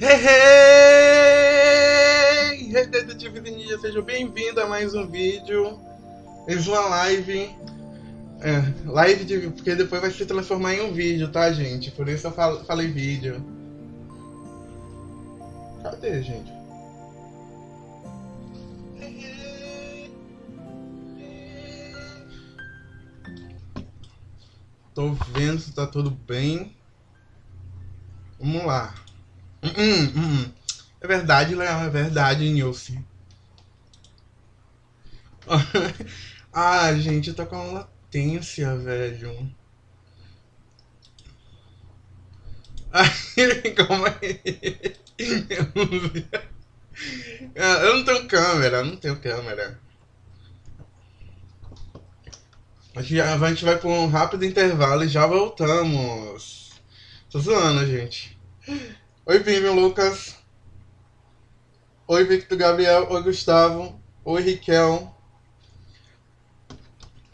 Hey, hey! Hey, Detetive Ninja, seja bem-vindo a mais um vídeo. Mais uma live. É, live de, porque depois vai se transformar em um vídeo, tá, gente? Por isso eu falei vídeo. Cadê, gente? Tô vendo se tá tudo bem. Vamos lá. Hum, hum, hum. É verdade, Léo, é verdade, Nilce. ah, gente, eu tô com latência, velho. Como é? Eu não tenho câmera, não tenho câmera. A gente vai por um rápido intervalo e já voltamos. Tô zoando, gente. Oi, Vimeo Lucas. Oi, Victor Gabriel. Oi, Gustavo. Oi, Riquel.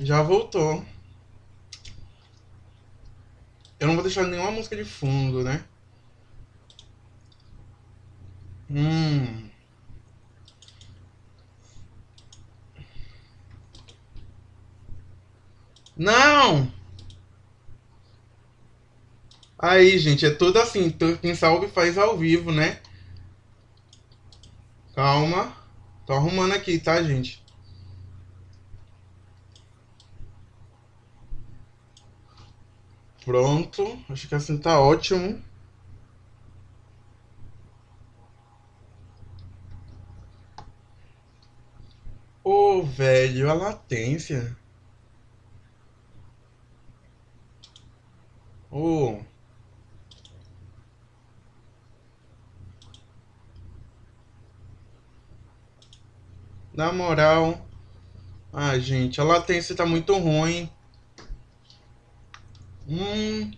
Já voltou. Eu não vou deixar nenhuma música de fundo, né? Hum. Não! Aí, gente, é tudo assim. Quem salve faz ao vivo, né? Calma. Tô arrumando aqui, tá, gente? Pronto. Acho que assim tá ótimo. Ô, oh, velho, a latência. Ô. Oh. Na moral. Ah, gente, a latência tá muito ruim. Hum.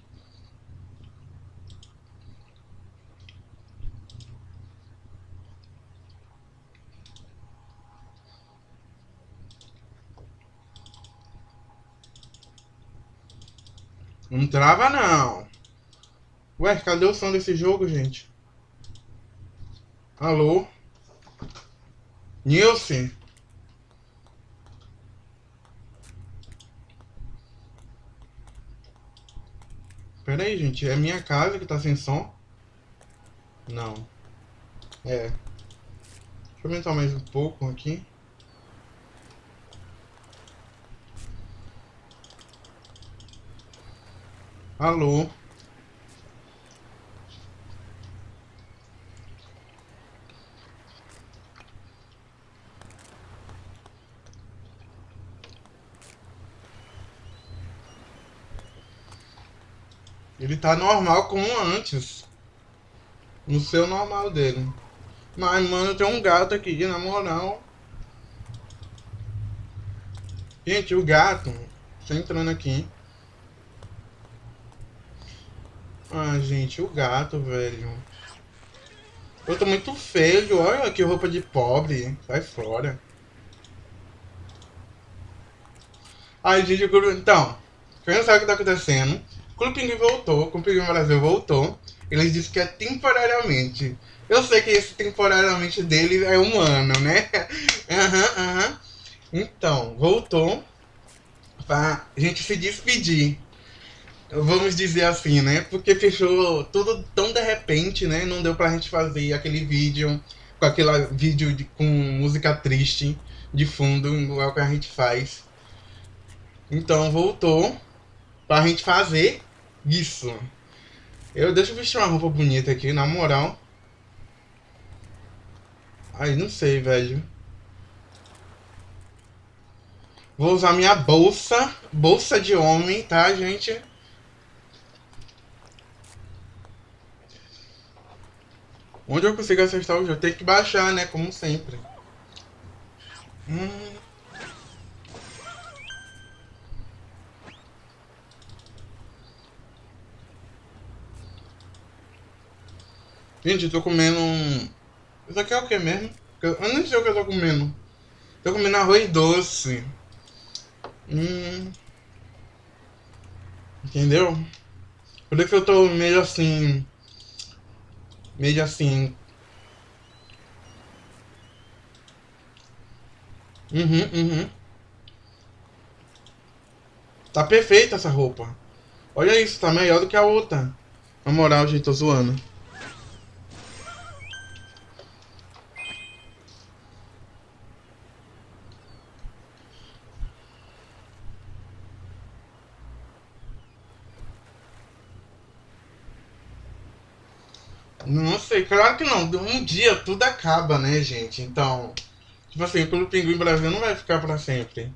Não trava não. Ué, cadê o som desse jogo, gente? Alô? Nilce? Pera aí, gente. É minha casa que tá sem som? Não. É. Deixa eu aumentar mais um pouco aqui. Alô? Ele tá normal como antes. No seu normal dele. Mas, mano, tem um gato aqui, na moral. Gente, o gato. Tá entrando aqui. Ah, gente, o gato, velho. Eu tô muito feio. Olha que roupa de pobre. Sai fora. Ai, gente, então. Quem não sabe o que tá acontecendo? Clube Pinguim voltou, Clube Pinguim Brasil voltou. Eles disseram que é temporariamente. Eu sei que esse temporariamente dele é um ano, né? Aham, uhum, aham. Uhum. Então, voltou pra gente se despedir. Vamos dizer assim, né? Porque fechou tudo tão de repente, né? Não deu pra gente fazer aquele vídeo com aquele vídeo de, com música triste de fundo, igual que a gente faz. Então voltou pra gente fazer isso. Eu deixa eu vestir uma roupa bonita aqui, na moral. Ai, não sei, velho. Vou usar minha bolsa. Bolsa de homem, tá, gente? Onde eu consigo acertar o jogo? Tem que baixar, né? Como sempre. Hum... Gente, eu tô comendo um... Isso aqui é o que mesmo? Eu nem sei o que eu tô comendo. Tô comendo arroz doce. Hum... Entendeu? Por isso que eu tô meio assim... Meio assim. Uhum, uhum. Tá perfeita essa roupa. Olha isso, tá melhor do que a outra. Na moral, gente, tô zoando. Não sei, claro que não. Um dia tudo acaba, né, gente? Então, tipo assim, pelo Pinguim Brasil não vai ficar pra sempre.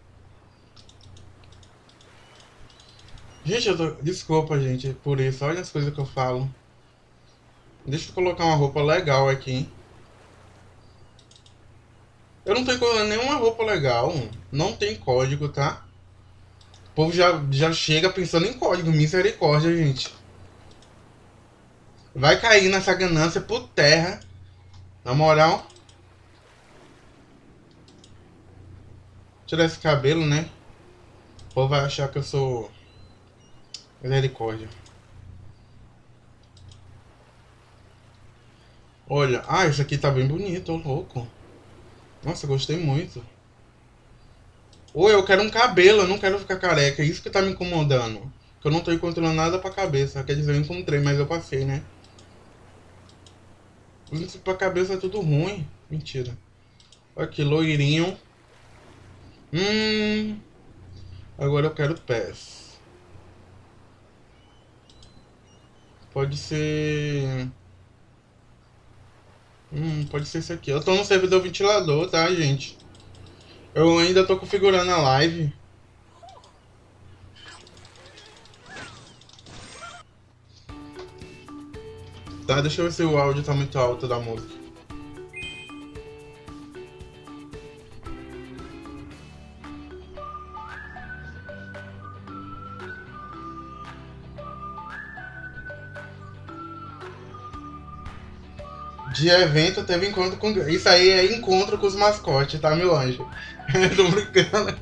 Gente, eu tô... desculpa, gente, por isso. Olha as coisas que eu falo. Deixa eu colocar uma roupa legal aqui. Eu não tô encontrando nenhuma roupa legal. Não tem código, tá? O povo já, já chega pensando em código. Misericórdia, gente. Vai cair nessa ganância por terra. Na moral. Tirar esse cabelo, né? O povo vai achar que eu sou. Misericórdia. Olha, ah, isso aqui tá bem bonito, louco. Nossa, gostei muito. Ou eu quero um cabelo, eu não quero ficar careca. É isso que tá me incomodando. Que eu não tô encontrando nada pra cabeça. Quer dizer, eu encontrei, mas eu passei, né? Isso pra cabeça é tudo ruim. Mentira. Aqui, loirinho. Hum. Agora eu quero pés. Pode ser... Hum, pode ser esse aqui. Eu tô no servidor ventilador, tá, gente? Eu ainda tô configurando a live. Tá, deixa eu ver se o áudio tá muito alto da música. De evento teve encontro com. Isso aí é encontro com os mascotes, tá, meu anjo? Tô brincando.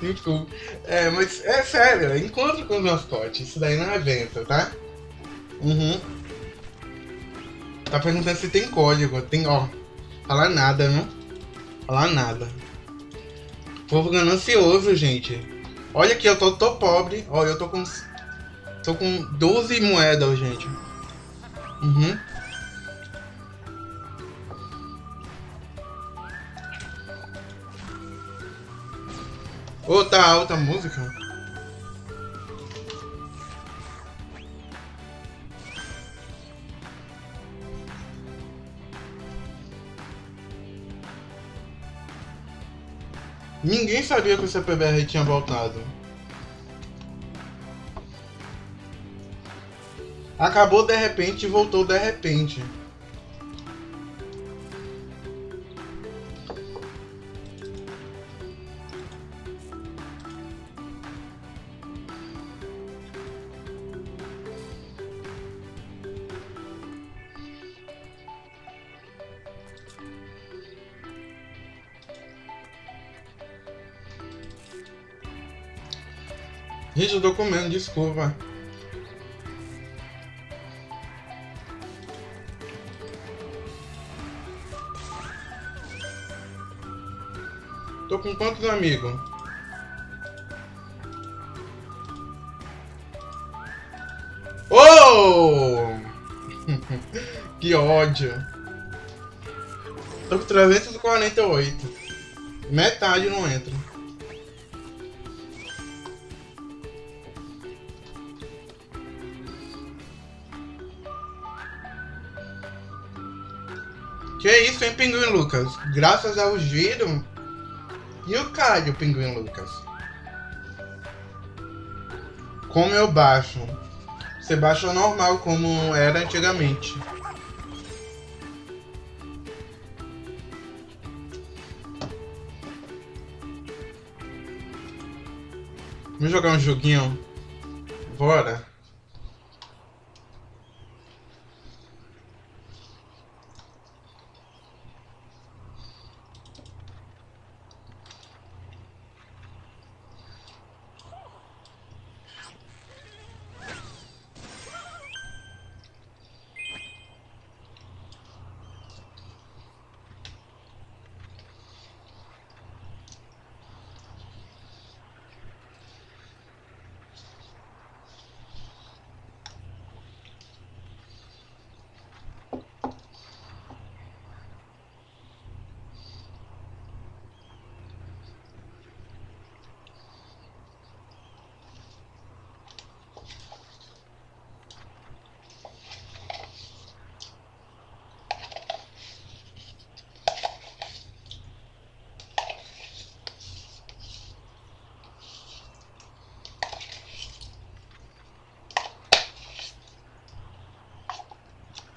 Desculpa. É, mas é sério, é encontro com os mascotes. Isso daí não é evento, tá? Uhum. Tá perguntando se tem código. Tem, ó. Falar nada, né? Falar nada. Povo ganancioso, gente. Olha aqui, eu tô, tô pobre. Ó, eu tô com. Tô com 12 moedas, gente. Uhum. Ô, oh, tá alta a música? Ninguém sabia que o CPBR tinha voltado. Acabou de repente e voltou de repente. Eu tô comendo, desculpa. Tô com quantos amigos? Oh! que ódio. Tô com 348. Metade não entra. Lucas? Graças ao giro. E o Caio, Pinguim Lucas? Como eu baixo? Você baixa normal, como era antigamente. Vamos jogar um joguinho? Bora.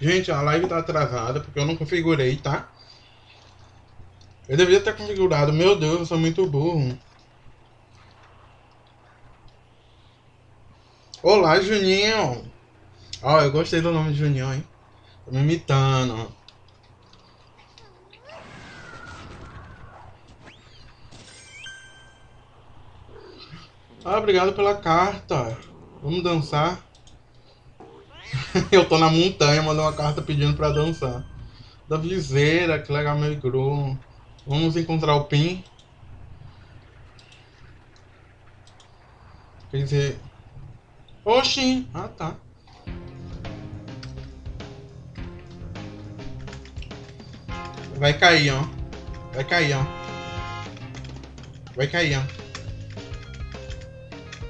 Gente, a live tá atrasada porque eu não configurei, tá? Eu deveria ter configurado. Meu Deus, eu sou muito burro. Olá, Juninho. Ó, oh, eu gostei do nome de Juninho, hein? Tô me imitando. Ah, obrigado pela carta. Vamos dançar. eu tô na montanha, mandou uma carta pedindo pra dançar. Da viseira, que legal, meu igru. Vamos encontrar o Pin. Quer dizer... Oxi! Ah, tá. Vai cair, ó. Vai cair, ó. Vai cair, ó.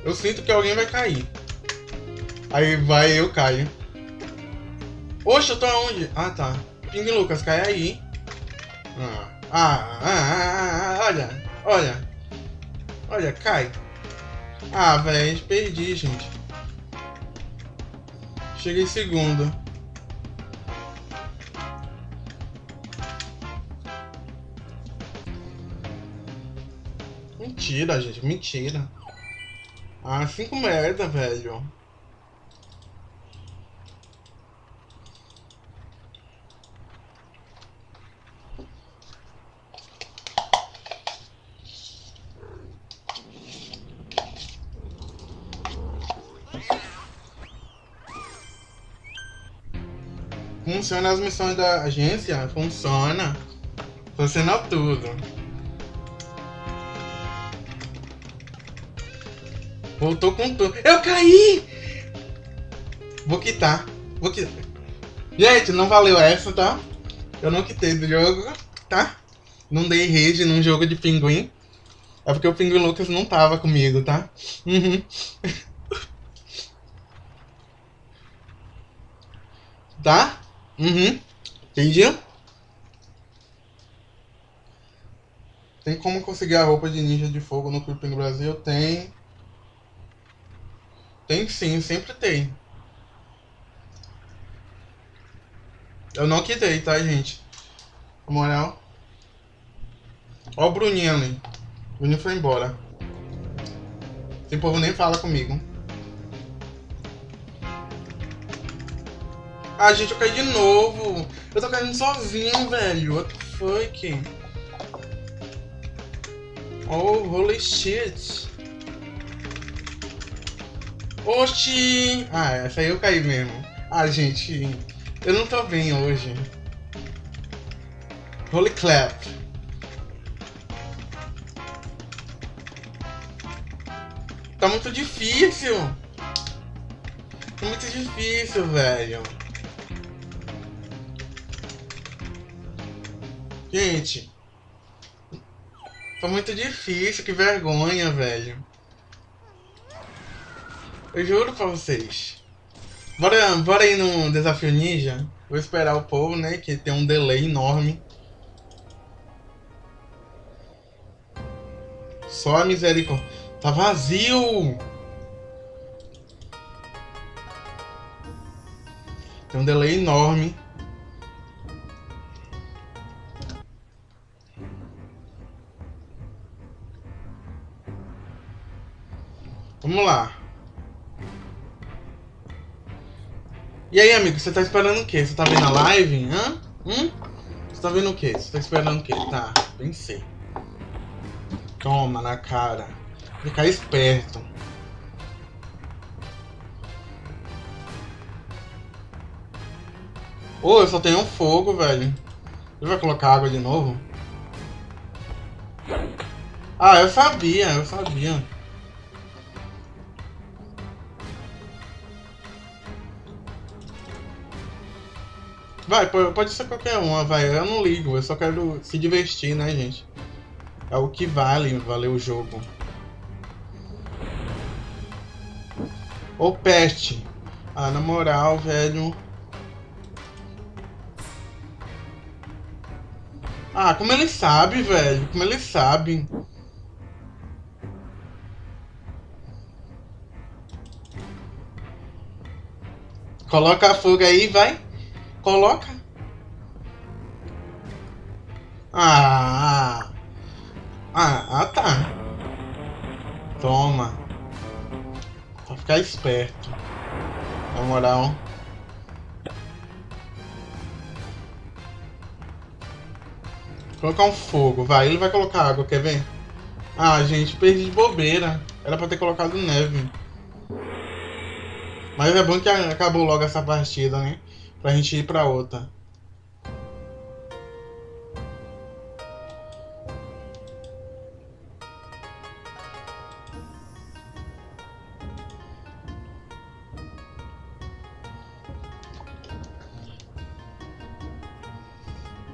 Eu sinto que alguém vai cair. Aí vai, eu caio. Oxe, eu tô aonde? Ah, tá. Ping Lucas, cai aí. Ah, ah, ah, ah, ah olha, olha. Olha, cai. Ah, velho, perdi, gente. Cheguei segundo. Mentira, gente, mentira. Ah, cinco merda, velho. Funciona as missões da agência? Funciona. Funciona tudo. Voltou com tudo. Eu caí! Vou quitar. Vou quitar. Gente, não valeu essa, tá? Eu não quitei do jogo, tá? Não dei rede num jogo de pinguim. É porque o Pinguim Lucas não tava comigo, tá? Uhum. tá? Uhum. Entendi? Tem como conseguir a roupa de ninja de fogo no Creeping Brasil? Tem. Tem sim, sempre tem. Eu não quitei, tá, gente? Na moral. Ó o Bruninho ali. O Bruninho foi embora. Esse povo nem fala comigo. Ah, gente, eu caí de novo. Eu tô caindo sozinho, velho. What the fuck? Oh, holy shit. Oxi! Ah, essa aí eu caí mesmo. Ah, gente, eu não tô bem hoje. Holy clap. Tá muito difícil. Tá muito difícil, velho. Gente. Tá muito difícil, que vergonha, velho. Eu juro pra vocês. Bora, bora ir no desafio ninja. Vou esperar o povo, né? Que tem um delay enorme. Só a misericórdia. Tá vazio! Tem um delay enorme. Vamos lá. E aí, amigo, você tá esperando o quê? Você tá vendo a live? Hã? Hum? Você tá vendo o quê? Você tá esperando o quê? Tá, pensei. Toma na cara. Ficar esperto. Ô, oh, eu só tenho um fogo, velho. Ele vai colocar água de novo? Ah, eu sabia, eu sabia. Vai, pode ser qualquer uma, vai. Eu não ligo, eu só quero se divertir, né, gente? É o que vale, valer o jogo. Ô, peste. Ah, na moral, velho. Ah, como ele sabe, velho. Como ele sabe. Coloca a fuga aí, vai. Coloca. Ah. Ah, ah tá. Toma. Pra ficar esperto. Na moral. Colocar um fogo, vai. Ele vai colocar água, quer ver? Ah, gente, perdi de bobeira. Era pra ter colocado neve. Mas é bom que acabou logo essa partida, né? Pra gente ir pra outra.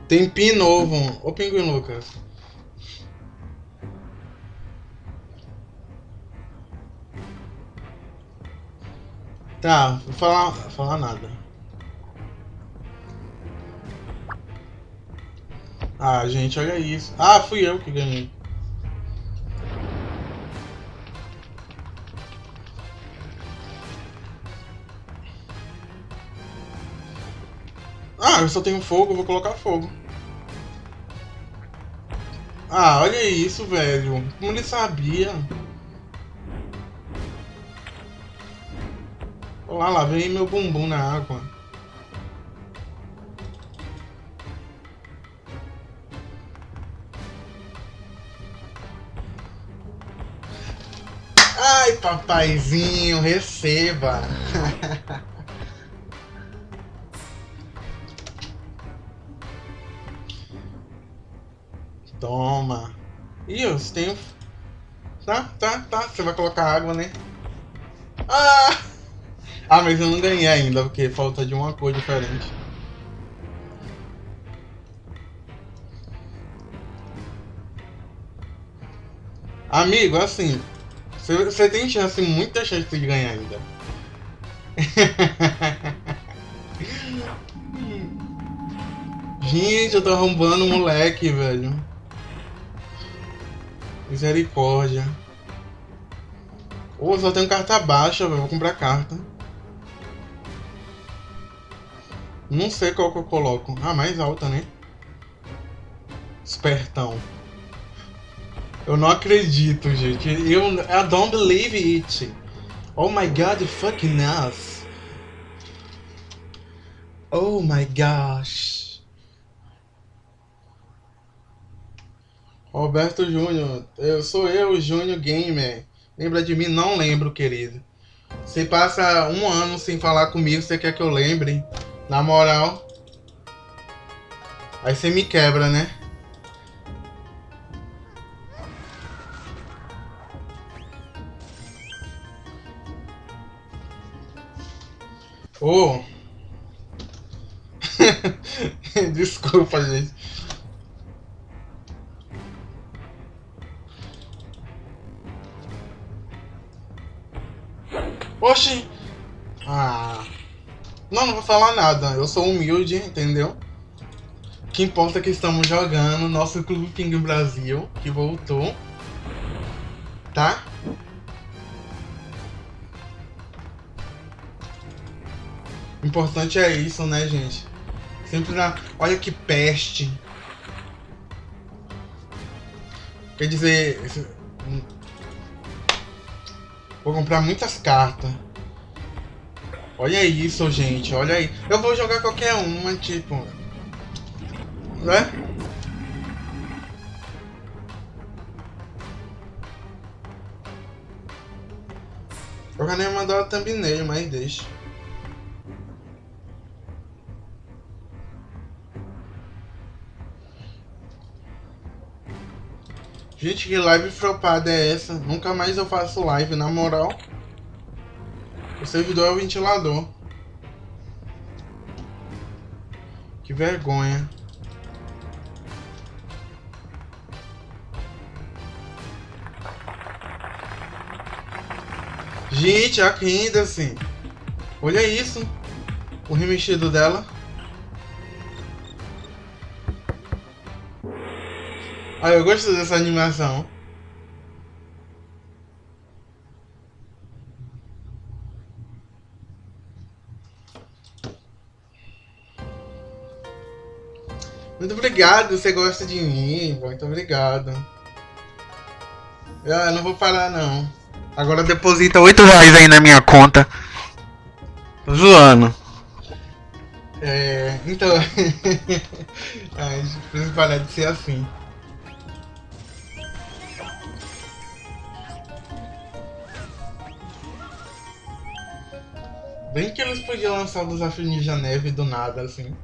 Tem pin novo. Ô Pinguim Lucas. Tá, vou falar, falar nada. Ah, gente, olha isso. Ah, fui eu que ganhei. Ah, eu só tenho fogo, vou colocar fogo. Ah, olha isso, velho. Como ele sabia? Olha lá, vem meu bumbum na água. Papaizinho, receba. Toma. Ih, eu tenho... Tá, tá, tá. Você vai colocar água, né? Ah! Ah, mas eu não ganhei ainda, porque falta de uma cor diferente. Amigo, assim, você tem chance, muita chance de ganhar ainda. Gente, eu tô arrombando moleque, velho. Misericórdia. Ô, oh, só tenho carta baixa, velho. Vou comprar carta. Não sei qual que eu coloco. Ah, mais alta, né? Espertão. Eu não acredito, gente. Eu I don't believe it. Oh my god, fucking ass. Oh my gosh. Roberto Júnior, eu sou eu, Júnior Gamer. Lembra de mim? Não lembro, querido. Você passa um ano sem falar comigo, você quer que eu lembre? Na moral. Aí você me quebra, né? Oh. Desculpa, gente. Oxi! Ah. Não, não vou falar nada. Eu sou humilde, entendeu? O que importa é que estamos jogando nosso Clube Ping Brasil, que voltou. Tá? O importante é isso, né, gente? Sempre na... Olha que peste. Quer dizer... Vou comprar muitas cartas. Olha isso, gente. Olha aí. Eu vou jogar qualquer uma, tipo... Né? Eu já nem mandar thumbnail, mas deixa. Gente, que live flopada é essa? Nunca mais eu faço live, na moral. O servidor é o ventilador. Que vergonha. Gente, a assim. Olha isso. O remexido dela. Ah, eu gosto dessa animação. Muito obrigado, você gosta de mim. Muito obrigado. Eu não vou parar, não. Agora deposita 8 reais aí na minha conta. Tô zoando. É, então. Ai, preciso parar de ser assim. Bem que eles podiam lançar o desafio Ninja Neve do nada, assim.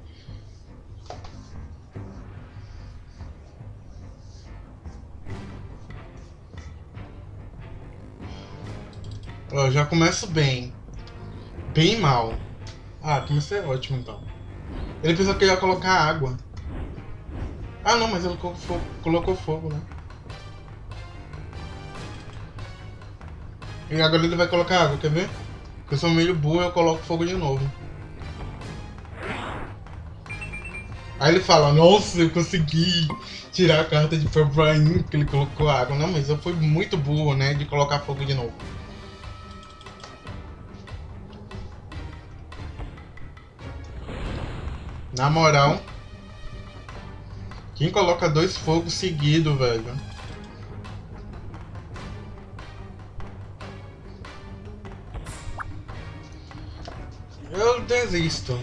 Ó, já começo bem. Bem mal. Ah, comecei ótimo então. Ele pensou que ia colocar água. Ah não, mas ele colocou colocou fogo né? E agora ele vai colocar água, quer ver? Porque eu sou meio burro eu coloco fogo de novo. Aí ele fala, nossa, eu consegui tirar a carta de Febrain porque ele colocou água. Não, mas eu fui muito burro, né, de colocar fogo de novo. Na moral, quem coloca dois fogos seguidos, velho? Eu desisto.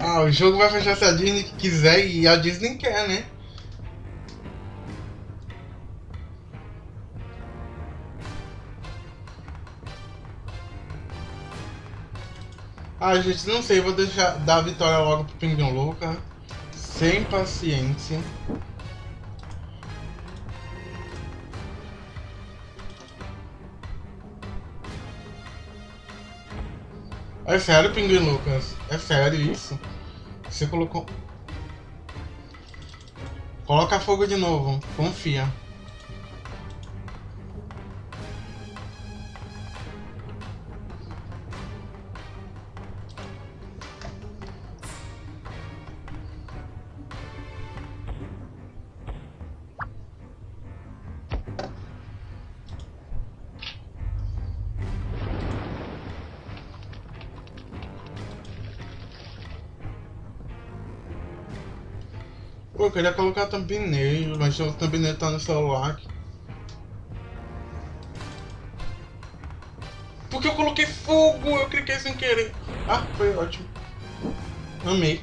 Ah, o jogo vai fechar se a Disney quiser e a Disney quer, né? Ah, gente, não sei, vou deixar dar a vitória logo pro Pinguim Louca. Sem paciência. É sério, Pinguim Lucas? É sério isso? Você colocou... Coloca fogo de novo, confia. Pô, eu queria colocar thumbnail, mas o thumbnail tá no celular. Porque eu coloquei fogo, eu cliquei sem querer. Ah, foi ótimo. Amei.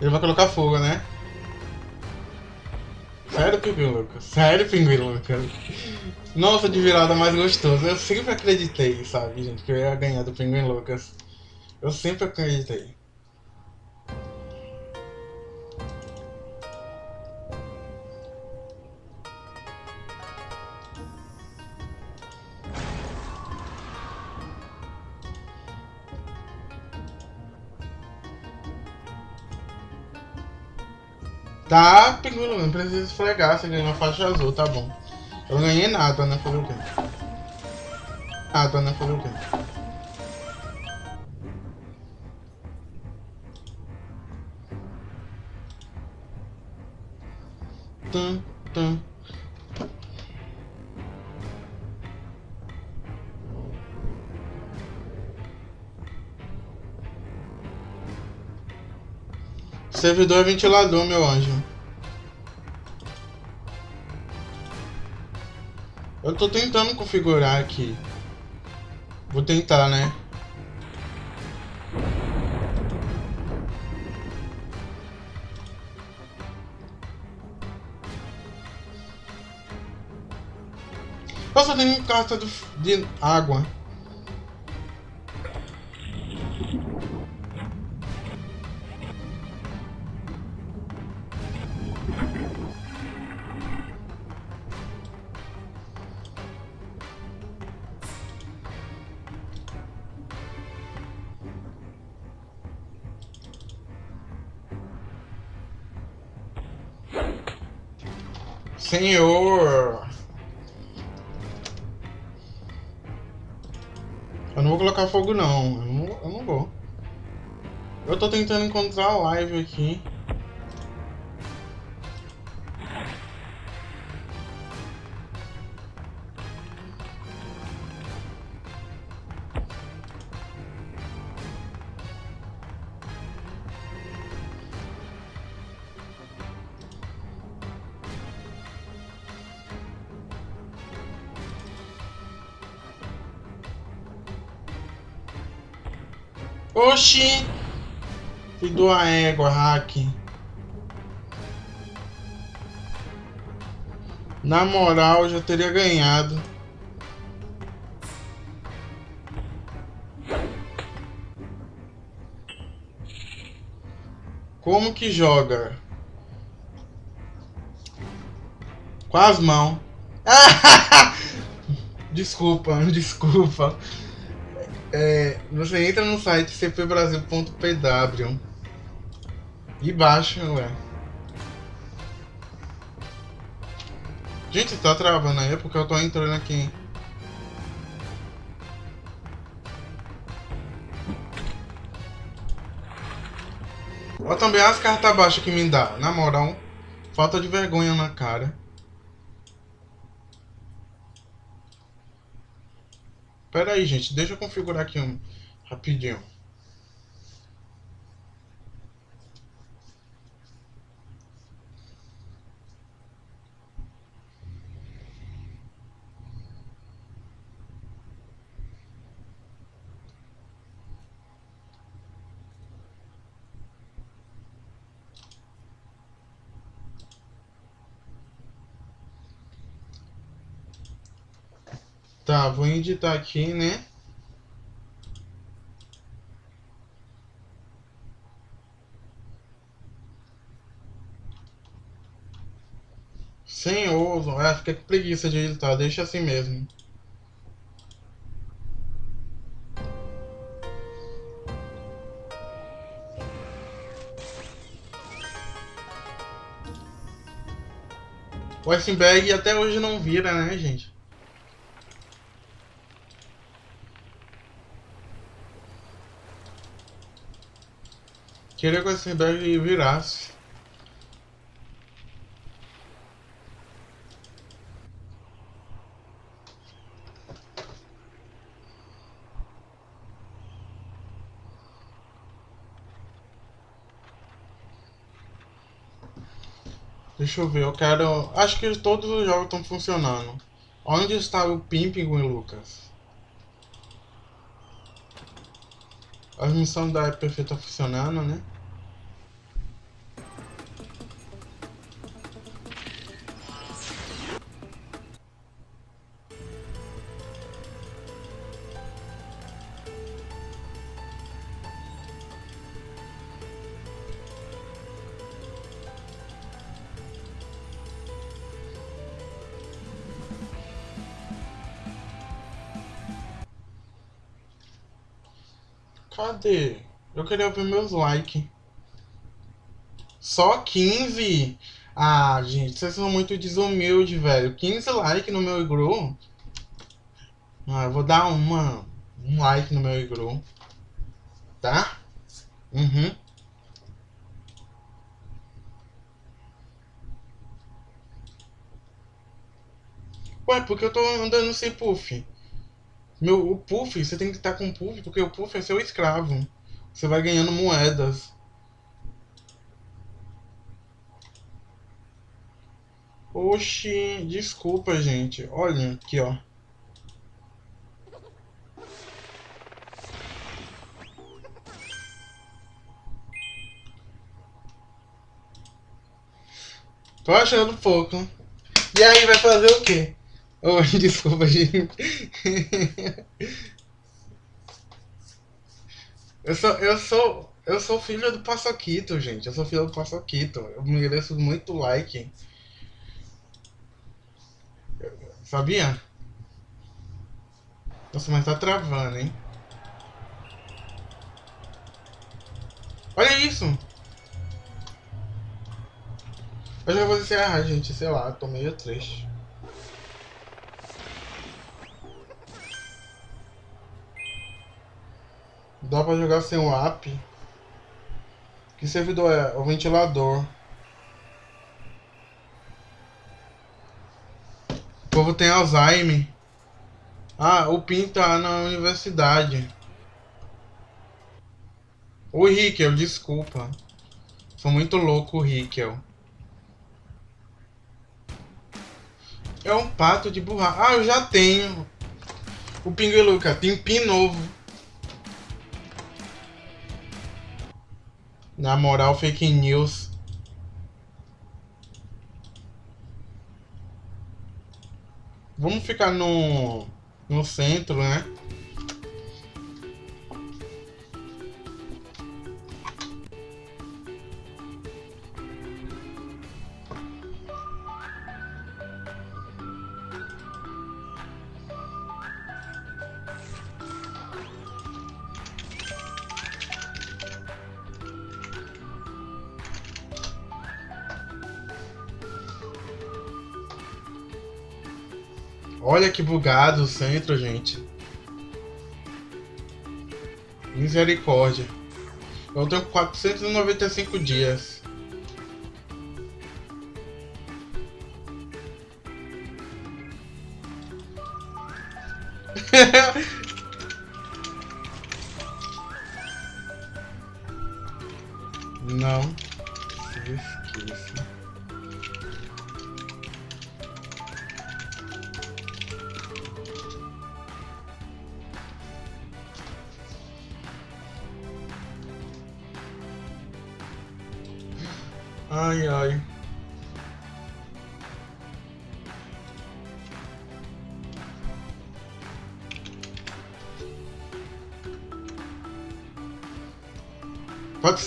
Ele vai colocar fogo, né? Sério, Pinguim Lucas? Sério, Pinguim Lucas? Nossa, de virada mais gostoso. Eu sempre acreditei, sabe, gente, que eu ia ganhar do Pinguim Lucas. Eu sempre acreditei. Não precisa esfregar, você ganhou a faixa azul, tá bom. Eu ganhei nada, né? Fazer o quê? Nada, né? Fazer o quê? Tum, tum. Servidor ventilador, meu anjo. Eu tô tentando configurar aqui. Vou tentar, né? Nossa, tem carta de água. Senhor! Eu não vou colocar fogo não. Eu não, eu não vou. Eu tô tentando encontrar a live aqui. Oxi! Filho a égua, hack. Na moral, já teria ganhado. Como que joga? Com as mãos. desculpa, desculpa. É, você entra no site cpbrasil.pw e baixa, ué. Gente, tá travando aí porque eu tô entrando aqui. Olha também as cartas baixas que me dá. Na moral, falta de vergonha na cara. Pera aí, gente. Deixa eu configurar aqui um rapidinho. Vou editar aqui, né? Sem ovo, ah, fica com preguiça de editar, deixa assim mesmo. O iceberg até hoje não vira, né, gente? Queria que o Eisenberg virasse. Deixa eu ver, eu quero... Acho que todos os jogos estão funcionando. Onde está o Pimping, Lucas? As missões da EPF tá funcionando, né? Cadê? Eu queria ver meus likes. Só 15? Ah, gente, vocês são muito desumildes, velho. 15 likes no meu igru. Ah, eu vou dar uma, um like no meu igru. Tá? Uhum. Ué, porque eu tô andando sem puff? Meu, o Puff, você tem que estar com o Puff, porque o Puff é seu escravo. Você vai ganhando moedas. Oxi, desculpa, gente. Olha aqui, ó. Tô achando pouco. E aí, vai fazer o quê? Oh, desculpa, gente. Eu sou, eu sou, eu sou filho do Paçoquito, gente. Eu sou filho do Paçoquito. Eu mereço muito like. Sabia? Nossa, mas tá travando, hein? Olha isso! Eu já vou encerrar, gente. Sei lá, tô meio triste. Dá pra jogar sem o app. Que servidor é? O ventilador. O povo tem Alzheimer. Ah, o PIN tá na universidade. O Rickel, desculpa. Sou muito louco, Rickel. É um pato de borracha. Ah, eu já tenho. O Pingueluca tem PIN novo. Na moral, fake news. Vamos ficar no, no centro, né? Que bugado o centro, gente. Misericórdia. Eu tenho 495 dias.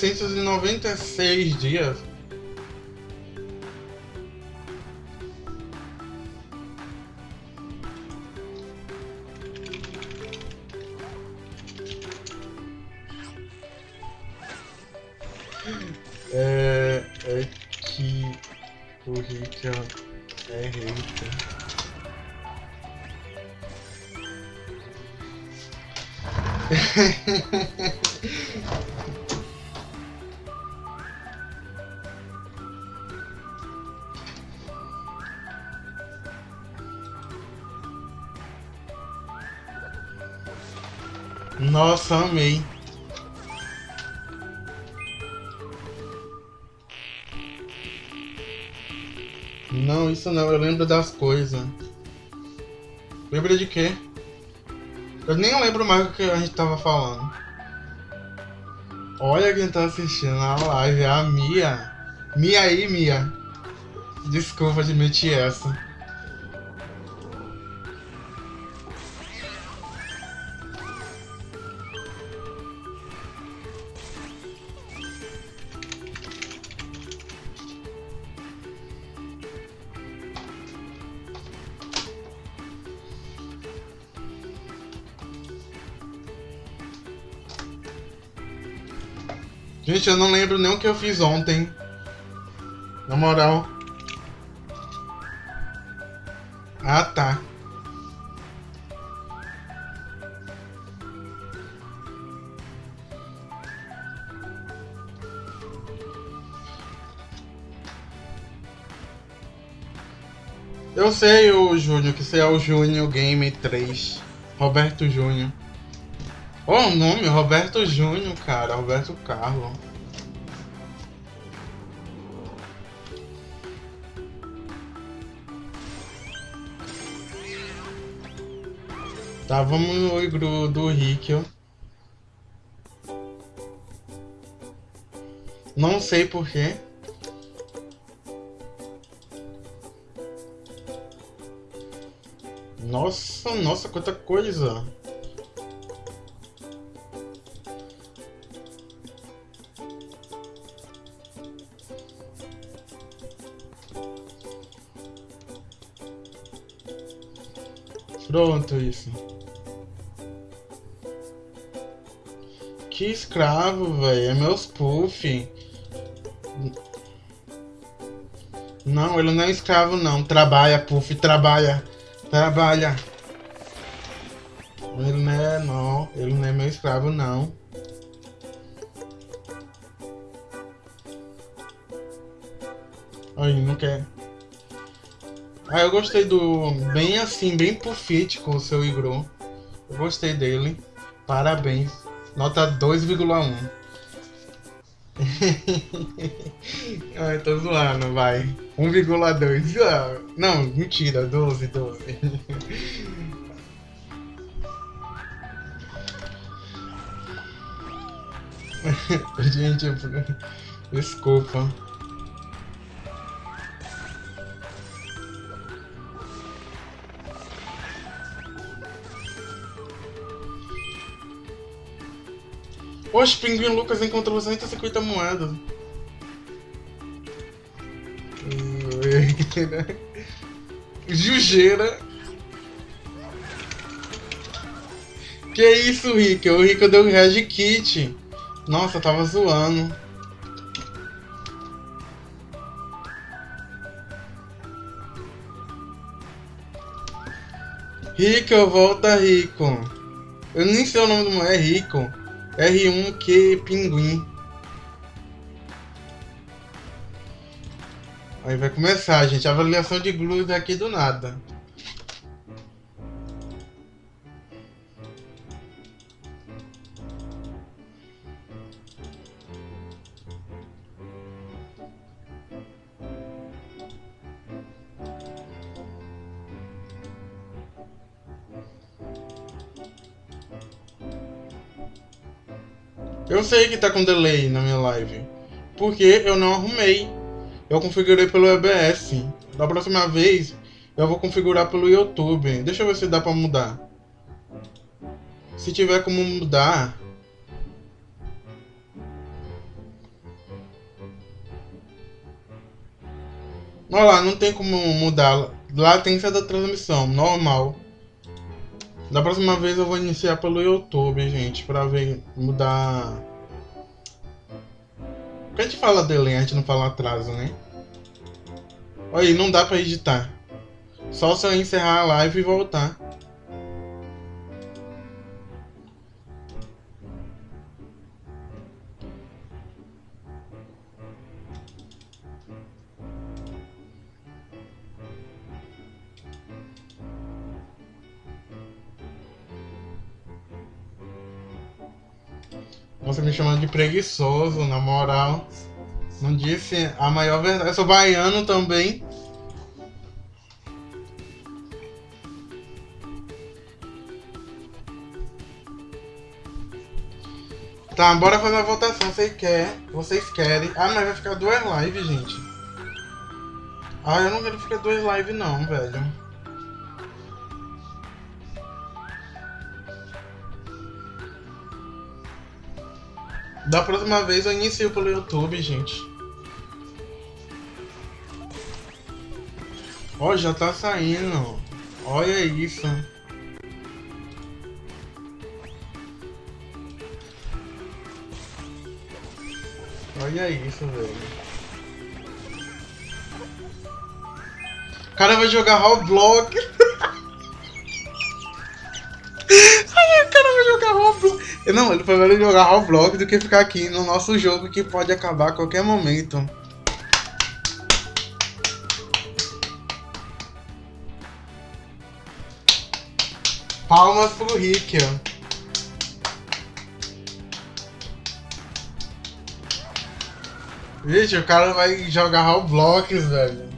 396 dias. É, é que o Rita é Rita Nossa, amei. Não, isso não, eu lembro das coisas. Lembra de quê? Eu nem lembro mais o que a gente tava falando. Olha quem tá assistindo a live, é a Mia. Mia aí, Mia. Desculpa admitir essa. Eu não lembro nem o que eu fiz ontem. Na moral. Ah, tá. Eu sei o Júnior, que você é o Júnior Game 3. Roberto Júnior. Olha o nome, Roberto Júnior, cara. Roberto Carlos. Tá, vamos no igru do ó. Não sei porquê. Nossa, nossa, quanta coisa. Pronto, isso. Que escravo, velho. É meus puff. Não, ele não é escravo, não. Trabalha, puff, trabalha. Trabalha. Ele não é, não. Ele não é meu escravo, não. Aí, não quer. Ah, eu gostei do. Bem assim, bem com o seu Igro. Eu gostei dele. Parabéns. Nota 2,1. Ai, tô zoando, vai. 1,2. Ah, não, mentira, 12, 12. Gente, desculpa. Oxe, Pinguim Lucas encontrou 150 moedas. Jujeira. Que isso, Rick? O Rico deu Red Kit. Nossa, eu tava zoando. Rico, volta Rico. Eu nem sei o nome do mulher, é Rico. R1Q Pinguim. Aí vai começar, gente. Avaliação de glúteos aqui do nada. Eu sei que tá com delay na minha live. Porque eu não arrumei. Eu configurei pelo EBS. Da próxima vez, eu vou configurar pelo YouTube. Deixa eu ver se dá pra mudar. Se tiver como mudar... Olha lá, não tem como mudar. Ser da transmissão, normal. Da próxima vez eu vou iniciar pelo YouTube, gente, pra ver, mudar... Porque a gente fala delay, a gente não fala atraso, né? Olha aí, não dá pra editar. Só se eu encerrar a live e voltar. Preguiçoso, na moral. Não disse a maior verdade. Eu sou baiano também. Tá, bora fazer a votação. Você quer? Vocês querem? Ah, mas vai ficar duas lives, gente. Ah, eu não quero ficar duas lives não, velho. Da próxima vez eu inicio pelo YouTube, gente. Ó, já tá saindo. Olha isso. Olha isso, velho. O cara vai jogar Roblox. Não, ele melhor jogar Roblox do que ficar aqui no nosso jogo que pode acabar a qualquer momento. Palmas pro Rick, ó. Vixe, o cara vai jogar Roblox, velho.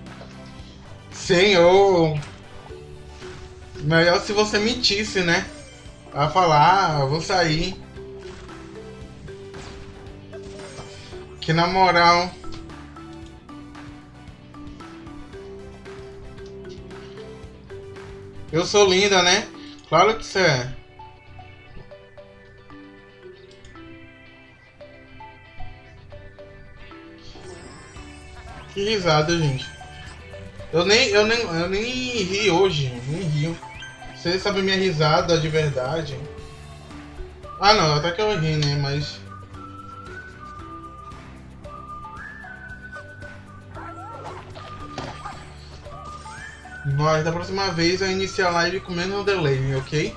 Senhor. Melhor se você mentisse, né? A falar, ah, vou sair. Que na moral. Eu sou linda, né? Claro que você é. Que risada, gente. Eu nem, eu nem, eu nem ri hoje, nem rio. Você sabe minha risada de verdade? Ah não, até que eu ri, né? Mas. Mas da próxima vez eu inicio a live com menos delay, ok?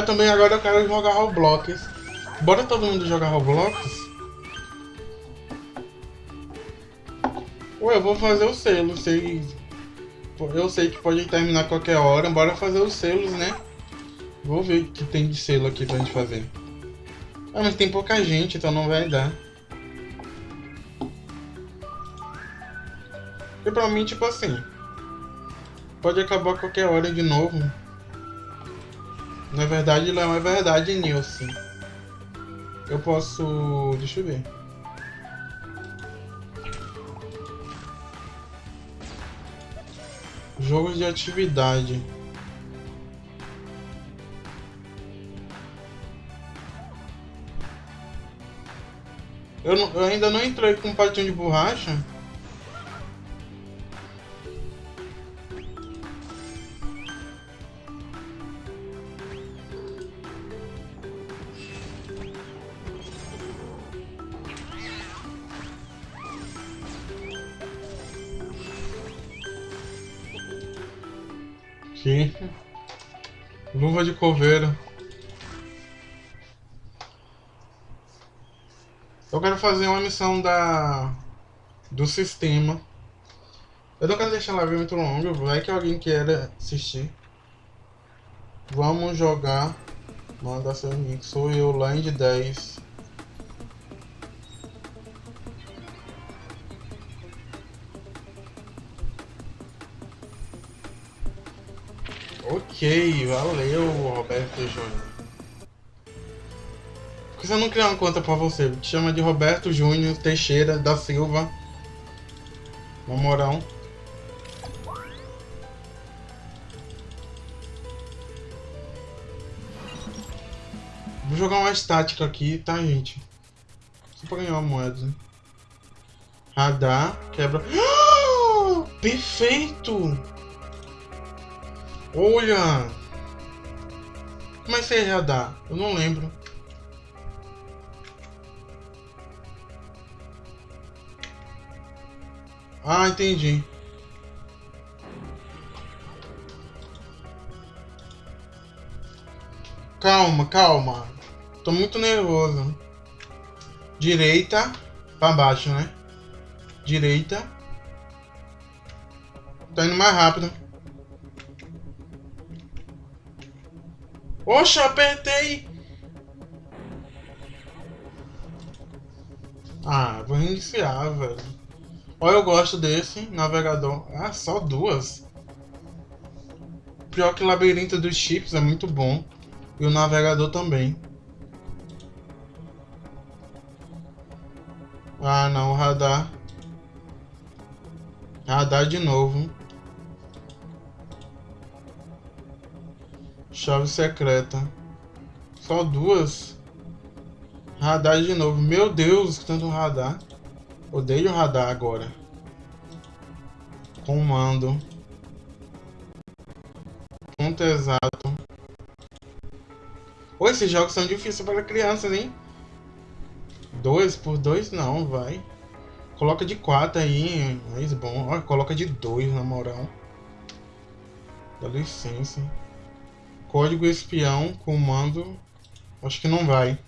Eu também agora eu quero jogar Roblox. Bora todo mundo jogar Roblox? Ué, eu vou fazer o selo, sei. Eu sei que pode terminar qualquer hora, bora fazer os selos, né? Vou ver o que tem de selo aqui pra gente fazer. Ah, mas tem pouca gente, então não vai dar. E pra mim, tipo assim... Pode acabar qualquer hora de novo. Na verdade, não é verdade, Nilson. Eu posso... Deixa eu ver. Jogos de atividade. Eu, não, eu ainda não entrei com um patinho de borracha. Coveiro. Eu quero fazer uma missão da do sistema. Eu não quero deixar ela ver muito longa, vai que alguém queira assistir. Vamos jogar. Manda seu nick. Sou eu, Land 10. Ok, valeu, Roberto Júnior. Por que você não criar uma conta pra você? Te chama de Roberto Júnior Teixeira da Silva. Na moral. Vou jogar uma estática aqui, tá, gente? Só pra ganhar uma moeda. Radar, quebra... Perfeito! Olha! Como é que você radar? Eu não lembro. Ah, entendi. Calma, calma. Tô muito nervoso. Direita pra baixo, né? Direita. Tá indo mais rápido. Oxa, apertei! Ah, vou reiniciar, velho. Olha, eu gosto desse navegador. Ah, só duas. Pior que o labirinto dos chips é muito bom. E o navegador também. Ah, não, radar. Radar de novo. Chave secreta. Só duas. Radar de novo. Meu Deus, tanto radar. Odeio radar agora. Comando. Ponto exato. Ô, esses jogos são difíceis para crianças, hein? Dois por dois não, vai. Coloca de quatro aí, mais bom. Coloca de dois, na moral. Dá licença. Código espião, comando. Acho que não vai.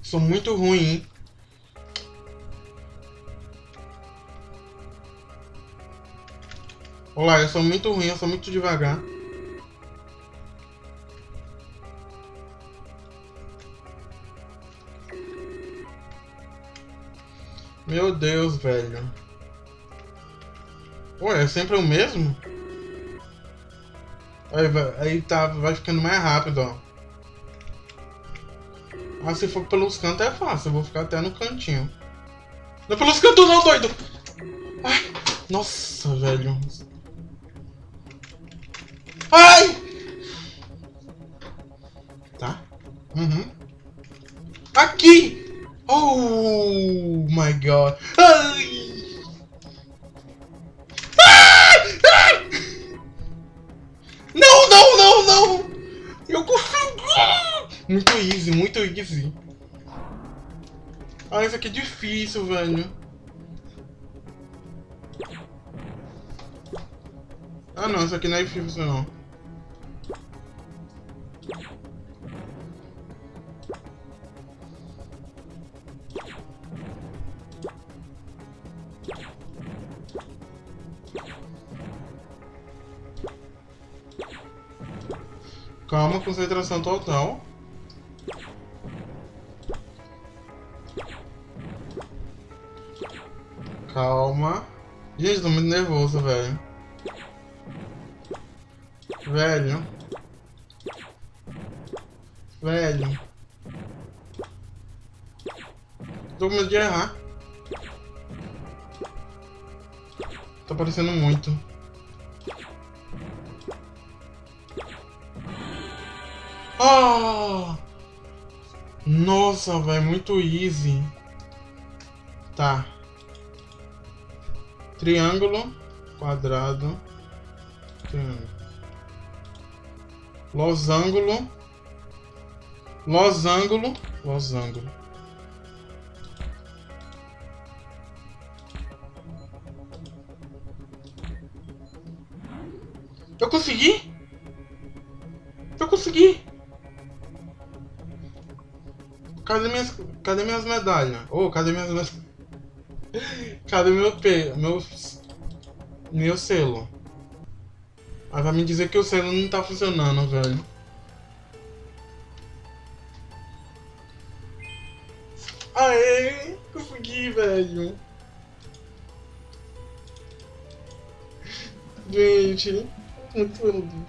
Sou muito ruim. Olá, eu sou muito ruim, eu sou muito devagar. Meu Deus, velho. Ué, é sempre o mesmo? Aí, aí tá, vai ficando mais rápido, ó. Mas se for pelos cantos é fácil, eu vou ficar até no cantinho. Não é pelos cantos não, doido! Ai, nossa, velho. Ai! Tá? Uhum. Aqui! Oh my god! muito easy. Ah, isso aqui é difícil, velho. Ah não, isso aqui não é difícil não. Calma, concentração total. Gente, tô muito nervoso, velho. Velho. Velho. Tô com medo de errar. Tá parecendo muito. Oh! Nossa, velho, muito easy. Tá. Triângulo, quadrado, triângulo. Losango, losango, losango. Eu consegui? Eu consegui! Cadê minhas, cadê minhas medalhas? Oh, cadê minhas? Cadê meu P? Meu. Meu selo? Aí vai me dizer que o selo não tá funcionando, velho. Aê! Consegui, velho. Gente, muito lindo.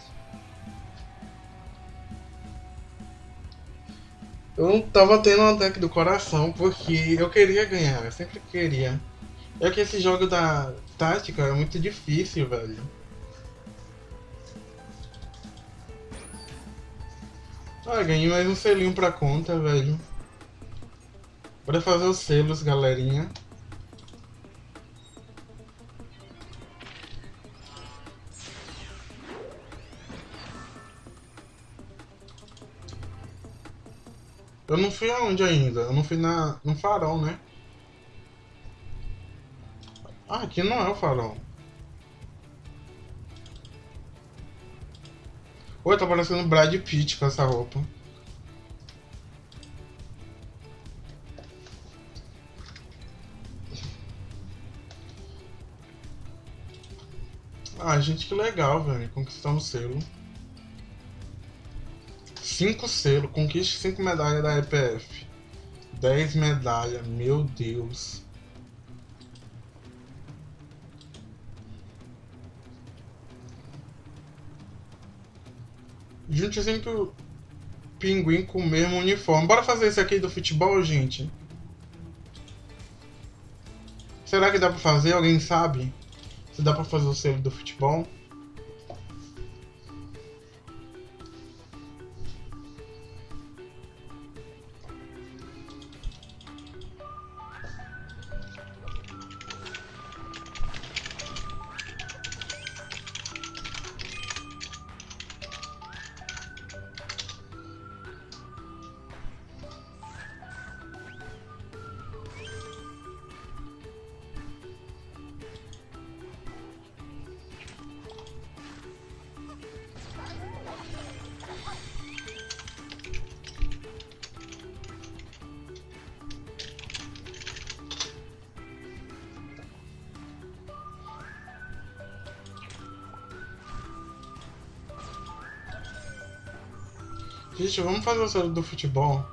Eu não tava tendo um ataque do coração porque eu queria ganhar, eu sempre queria. É que esse jogo da tática é muito difícil, velho. Ah, ganhei mais um selinho pra conta, velho. Bora fazer os selos, galerinha. Eu não fui aonde ainda? Eu não fui na, no farol, né? Ah, aqui não é o farol. Oi, tá parecendo Brad Pitt com essa roupa. Ah, gente, que legal, velho. Conquistamos selo. Cinco selos, conquiste cinco medalhas da EPF. Dez medalhas, meu Deus. Junte cinco pinguim com o mesmo uniforme. Bora fazer isso aqui do futebol, gente? Será que dá pra fazer? Alguém sabe? Se dá pra fazer o selo do futebol? Gente, vamos fazer o selo do futebol.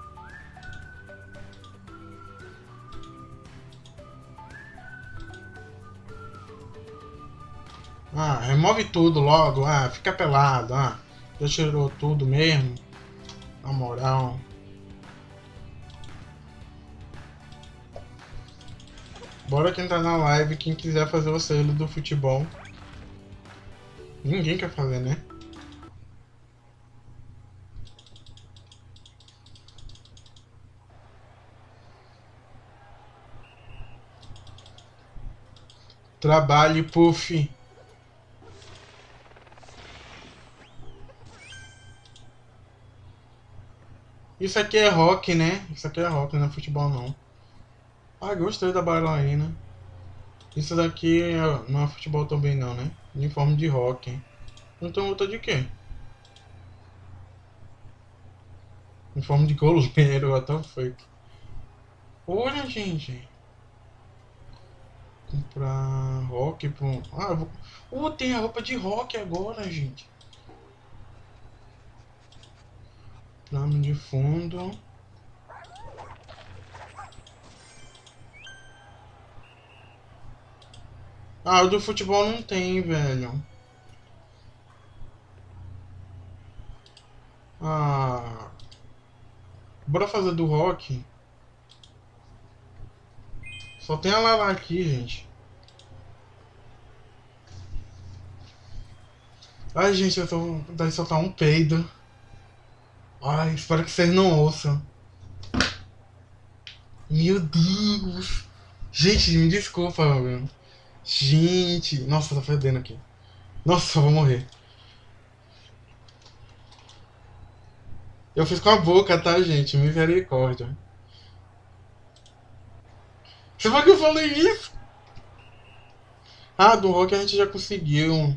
Ah, remove tudo logo. Ah, fica pelado. Ah, já tirou tudo mesmo. Na moral. Bora quem tá na live, quem quiser fazer o selo do futebol. Ninguém quer fazer, né? Trabalhe, Puff. Isso aqui é rock, né? Isso aqui é rock, não é futebol não. Ah, gostei da bailarina. Isso daqui é, não é futebol também não, né? Uniforme de rock. Então outra de quê? Uniforme de goleiro, até fake. Olha, gente comprar rock pro... Ah, eu vou... Tem a roupa de rock agora, gente. Plano de fundo. Ah, o do futebol não tem, velho. Ah. Bora fazer do rock. Só tem a Lala aqui, gente. Ai, gente, eu tô de soltar um peido. Ai, espero que vocês não ouçam. Meu Deus. Gente, me desculpa, meu. Gente, nossa, tá fedendo aqui. Nossa, eu vou morrer. Eu fiz com a boca, tá, gente? Misericórdia. Foi que eu falei isso? Ah, do rock a gente já conseguiu.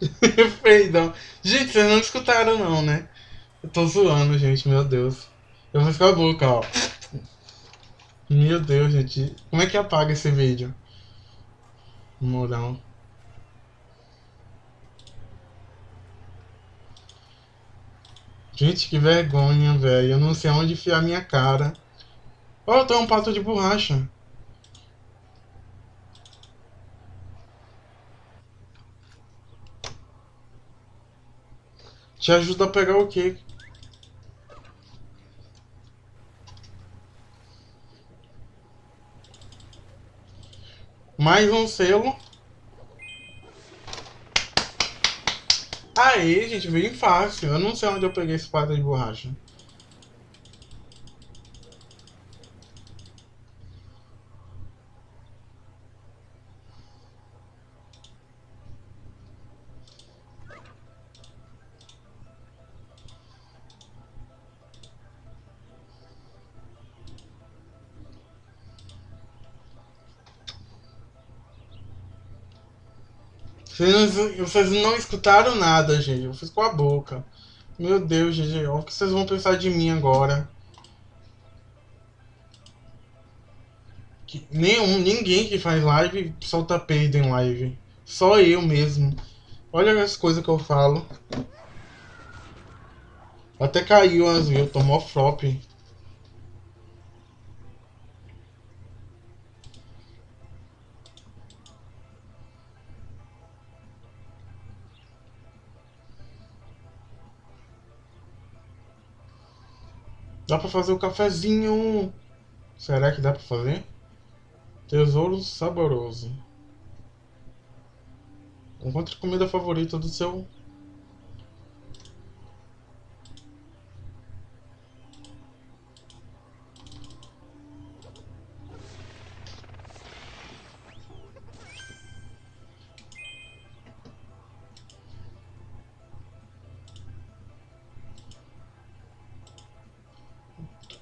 Perdão. Gente, vocês não escutaram não, né? Eu tô zoando, gente, meu Deus. Eu vou ficar boca, ó. Meu Deus, gente. Como é que apaga esse vídeo? Moral. Gente, que vergonha, velho. Eu não sei onde enfiar minha cara. Ó, oh, tô um pato de borracha. Te ajuda a pegar o quê? Mais um selo. Aí, gente, bem fácil. Eu não sei onde eu peguei esse pata de borracha. Vocês não, vocês não escutaram nada, gente. Eu fiz com a boca. Meu Deus, gente. O que vocês vão pensar de mim agora? Que nenhum, ninguém que faz live solta peido em live. Só eu mesmo. Olha as coisas que eu falo. Até caiu as views, tomou flop. Dá pra fazer o cafezinho. Será que dá pra fazer? Tesouro saboroso. Encontre comida favorita do seu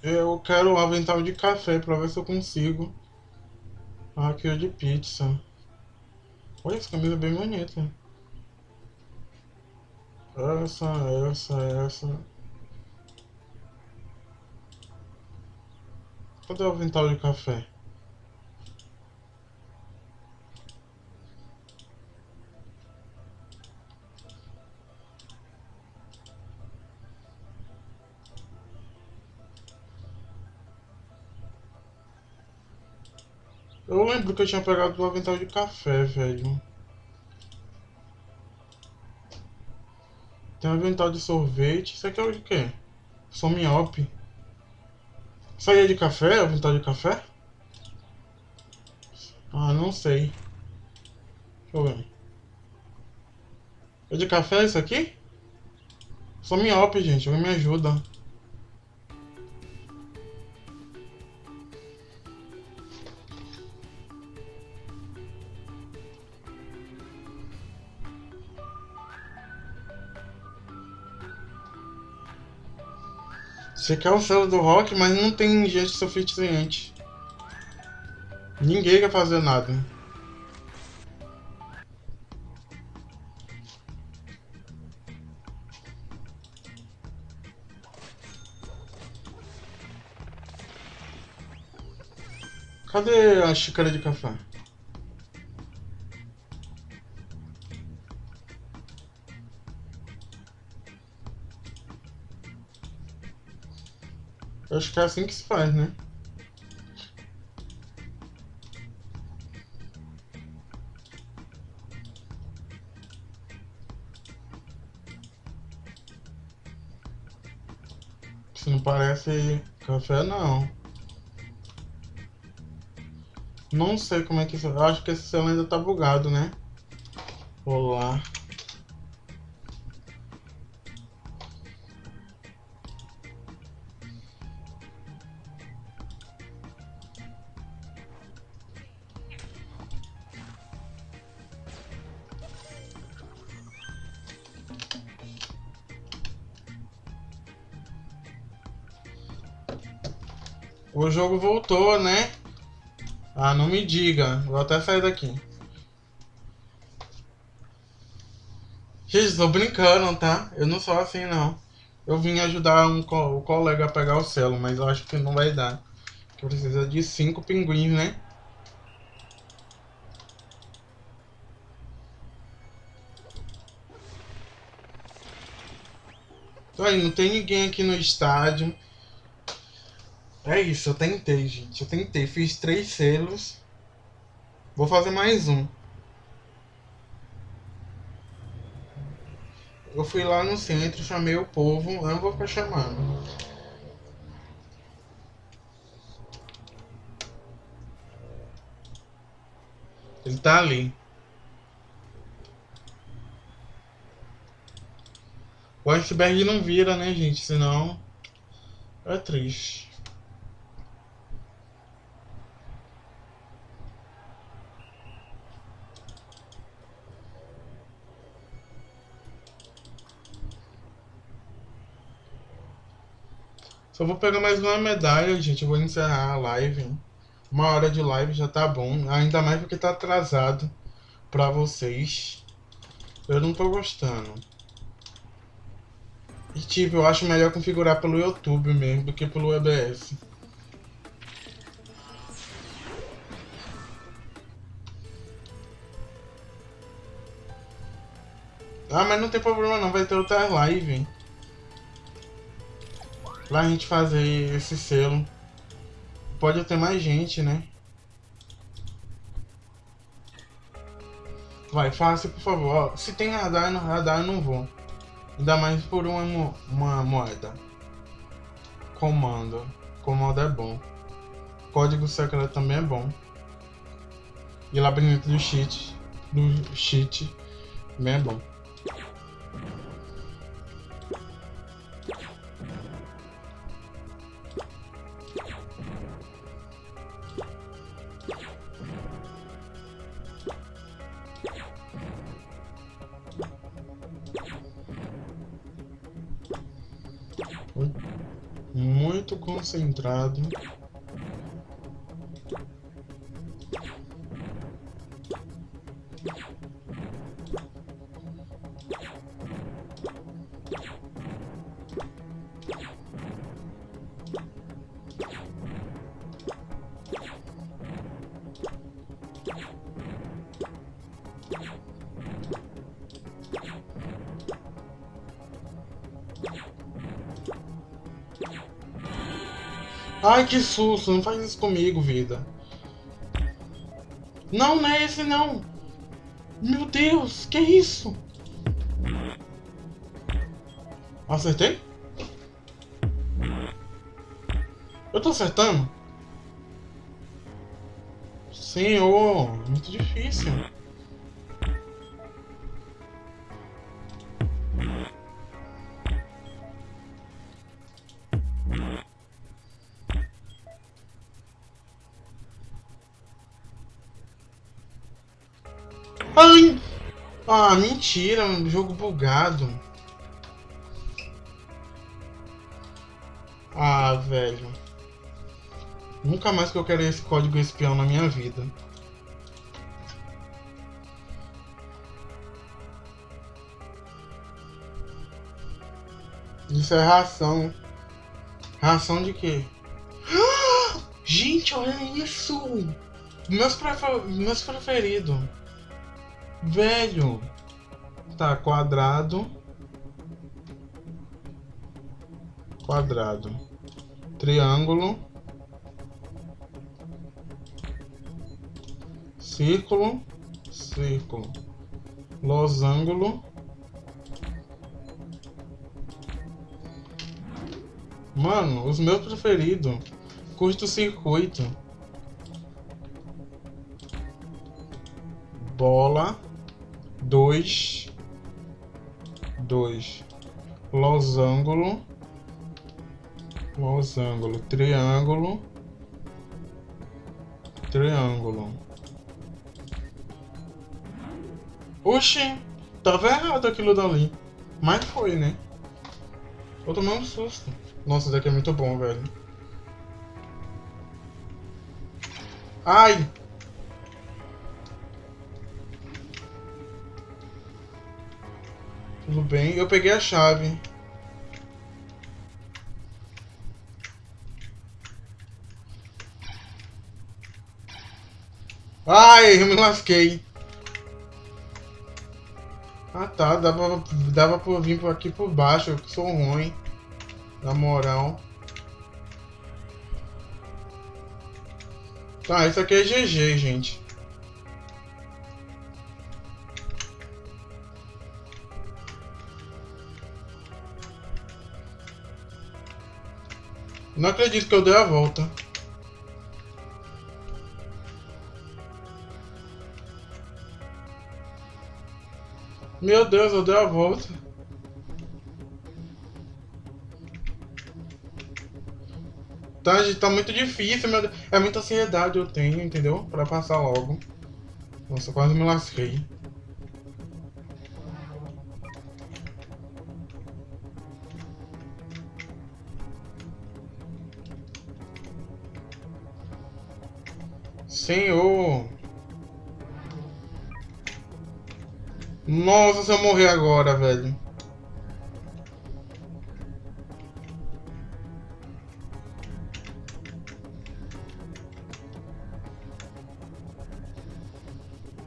Eu quero um avental de café pra ver se eu consigo. Aqui é de pizza. Olha essa camisa é bem bonita. Essa, essa, essa. Cadê o avental de café? Eu lembro que eu tinha pegado o avental de café, velho. Tem um avental de sorvete. Isso aqui é o de quê? Sou miope. Isso aí é de café? Avental de café? Ah, não sei. Deixa eu ver. É de café isso aqui? Sou miope, gente. Alguém me ajuda. Você quer o selo do rock, mas não tem gente suficiente. Ninguém quer fazer nada. Cadê a xícara de café? Acho que é assim que se faz, né? Isso não parece café, não. Não sei como é que... Eu acho que esse selo ainda tá bugado, né? Olá. Jogo voltou, né? Ah, não me diga. Vou até sair daqui. Gente, tô brincando, tá? Eu não sou assim, não. Eu vim ajudar um co o colega a pegar o selo, mas eu acho que não vai dar. Que precisa de cinco pinguins, né? Aí, não tem ninguém aqui no estádio. É isso, eu tentei, gente. Eu tentei, fiz três selos. Vou fazer mais um. Eu fui lá no centro, chamei o povo. Eu não vou ficar chamando. Ele tá ali. O iceberg não vira, né, gente? Senão é triste. Só vou pegar mais uma medalha, gente. Eu vou encerrar a live. Uma hora de live já tá bom. Ainda mais porque tá atrasado pra vocês. Eu não tô gostando. E tipo, eu acho melhor configurar pelo YouTube mesmo do que pelo EBS. Ah, mas não tem problema não, vai ter outra live. Pra gente fazer esse selo. Pode ter mais gente, né? Vai, faça por favor. Se tem radar no radar, eu não vou. Ainda mais por uma, mo uma moeda. Comando. Comando é bom. Código secreto também é bom. E labirinto do cheat. Do cheat também é bom. Muito concentrado. Ai, que susto, não faz isso comigo, vida. Não, não é esse não. Meu Deus, que isso? Acertei? Eu tô acertando? Senhor, muito difícil. Ah, mentira, um jogo bugado. Ah, velho. Nunca mais que eu quero esse código espião na minha vida. Isso é ração. Ração de quê? Gente, olha isso! Meus, prefer... Meus preferidos. Velho. Tá, quadrado. Quadrado. Triângulo. Círculo. Círculo. Losango. Mano, os meus preferidos. Curto-circuito. Bola. Dois. Dois. Losango. Losango. Triângulo. Triângulo. Oxi, tava errado aquilo dali. Mas foi, né? Eu tomei um susto. Nossa, isso daqui é muito bom, velho. Ai! Tudo bem, eu peguei a chave. Ai, eu me lasquei. Ah tá, dava, dava pra vir por aqui por baixo, eu sou ruim. Na moral. Tá, isso aqui é GG, gente. Não acredito que eu dei a volta. Meu Deus, eu dei a volta. Tá, gente, tá muito difícil, meu Deus. É muita ansiedade eu tenho, entendeu? Pra passar logo. Nossa, quase me lasquei. Senhor. Nossa, se eu morrer agora, velho.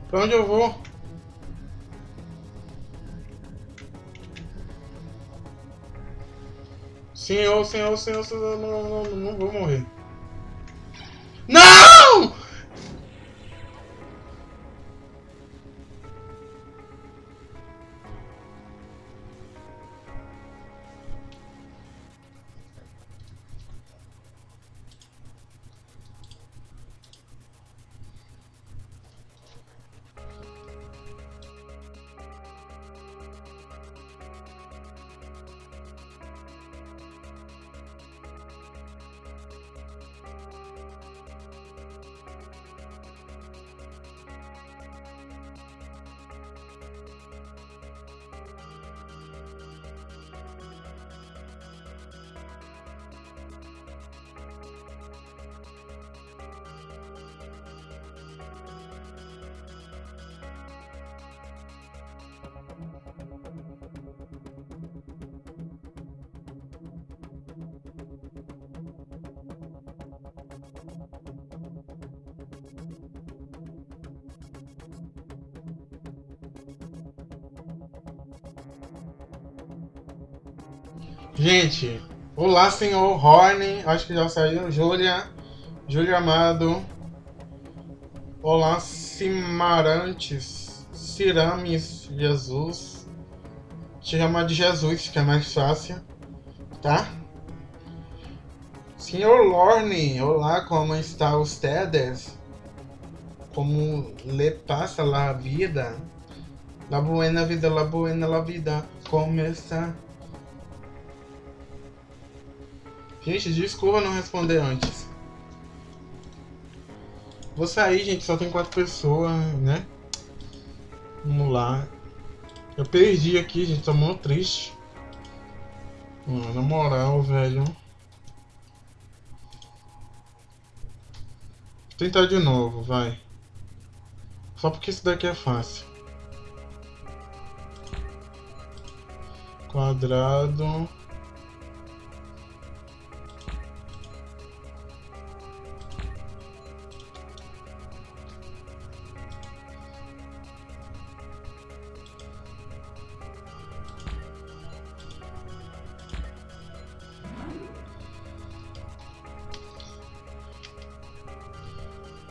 Pra onde eu vou? Senhor, senhor, senhor, senhor, não, não, não, não vou morrer. Gente, olá senhor Horn, acho que já saiu. Júlia, Júlia Amado. Olá Cimarantes, Cirames Jesus. Te chamar de Jesus, que é mais fácil, tá? Senhor Lorne, olá, como está ustedes? Como le passa la vida? La buena vida, la buena la vida, como está? Gente, desculpa não responder antes. Vou sair, gente. Só tem quatro pessoas, né? Vamos lá. Eu perdi aqui, gente. Tô muito triste. Mano, na moral, velho. Vou tentar de novo, vai. Só porque isso daqui é fácil. Quadrado.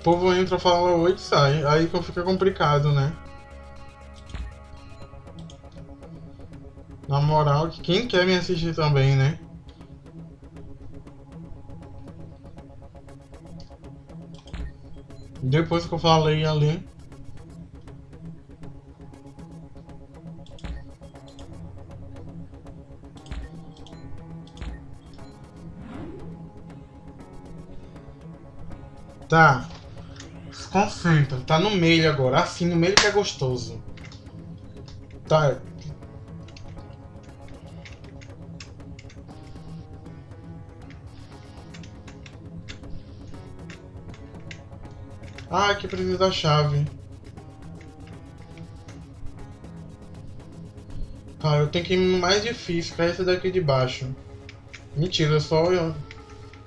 Povo entra, fala oi e sai. Aí fica complicado, né? Na moral, quem quer me assistir também, né? Depois que eu falei ali. Tá. Concentra. Tá no meio agora. Assim, no meio que é gostoso. Tá. Ah, que preciso da chave. Tá, eu tenho que ir no mais difícil, que é esse daqui de baixo. Mentira, só eu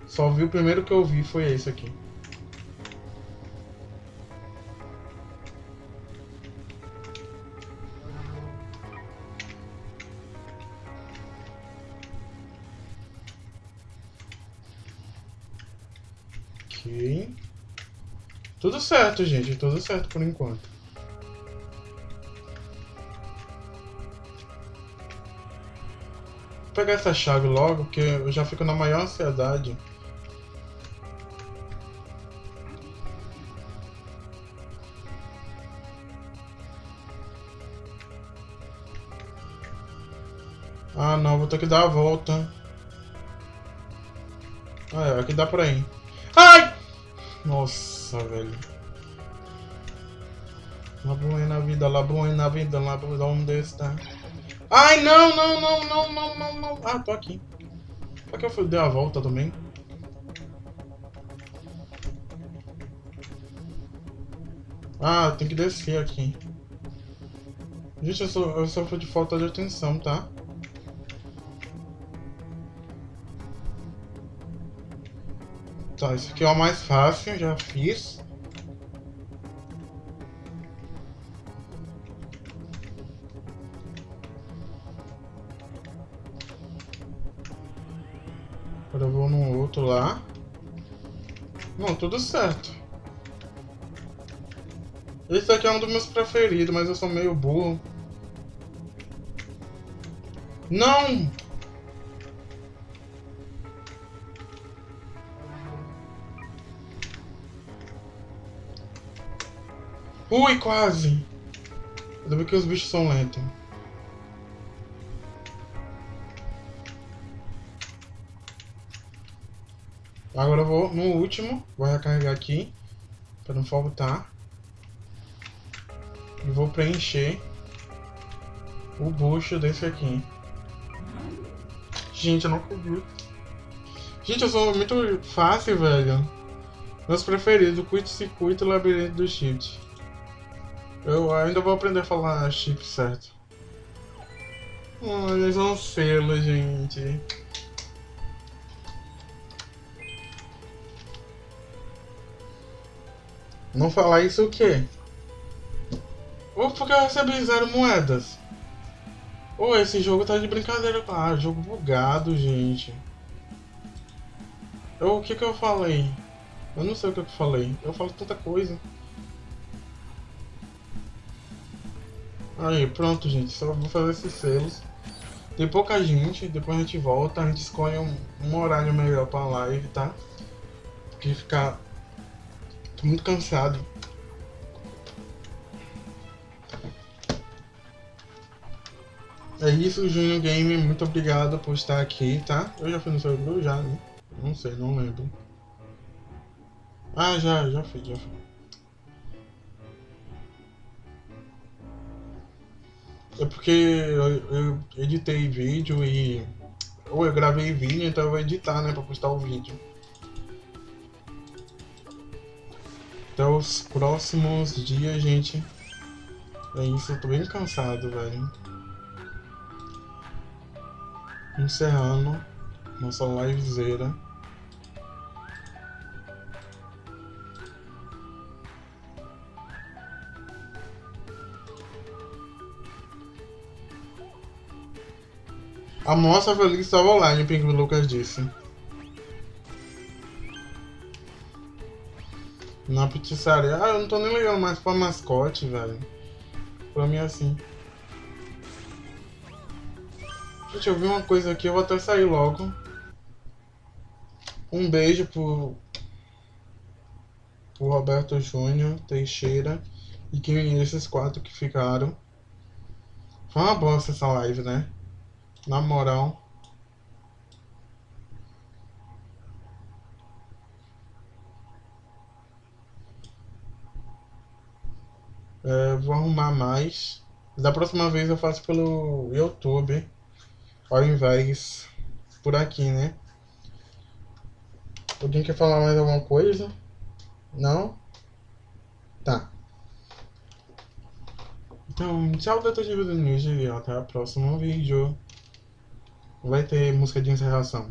só vi o primeiro que eu vi foi esse aqui. Tudo certo, gente. Tudo certo por enquanto. Vou pegar essa chave logo, porque eu já fico na maior ansiedade. Ah, não. Vou ter que dar a volta. Ah, é. Aqui dá pra ir. Nossa, velho. La buena vida, la buena vida, la buena... Onde está? Ai, não, não, não, não, não, não, não. Ah, tô aqui. Só que eu fui, dei a volta também. Ah, tem que descer aqui. Gente, eu, sou, eu sofro de falta de atenção, tá? Tá, esse aqui é o mais fácil, já fiz. Agora eu vou no outro lá. Não, tudo certo. Esse aqui é um dos meus preferidos, mas eu sou meio burro. Não! Ui, quase! Ainda bem que os bichos são lentos. Agora eu vou no último, vou recarregar aqui, para não faltar. E vou preencher o bucho desse aqui. Gente, eu não acredito. Gente, eu sou muito fácil, velho. Meus preferidos, curto-circuito e labirinto do shift. Eu ainda vou aprender a falar chip certo. Olha, são um selo, gente. Não falar isso o quê? Ou porque eu recebi zero moedas? Ou esse jogo tá de brincadeira. Ah, jogo bugado, gente. Eu, o que que eu falei? Eu não sei o que eu falei. Eu falo tanta coisa. Aí, pronto, gente. Só vou fazer esses selos. Tem pouca gente, depois a gente volta, a gente escolhe um, um horário melhor pra live, tá? Porque ficar. Tô muito cansado. É isso, Junior Game. Muito obrigado por estar aqui, tá? Eu já fui no seu grupo já, né? Não sei, não lembro. Ah, já, já fui, já fui. É porque eu, eu, editei vídeo e. Ou eu gravei vídeo, então eu vou editar, né? Pra postar o vídeo. Até os próximos dias, gente. É isso, eu tô bem cansado, velho. Encerrando nossa livezeira. A moça feliz estava online, o Pink Lucas disse. Na pizzaria. Ah, eu não tô nem ligando mais pra mascote, velho. Pra mim é assim. Gente, eu vi uma coisa aqui, eu vou até sair logo. Um beijo pro, pro Roberto Júnior, Teixeira e quem esses quatro que ficaram. Foi uma bosta essa live, né? Na moral. É, vou arrumar mais. Da próxima vez eu faço pelo YouTube. Ao invés por aqui, né? Alguém quer falar mais alguma coisa? Não? Tá. Então, tchau, Detetive do News e até o próximo vídeo. Vai ter música de encerração.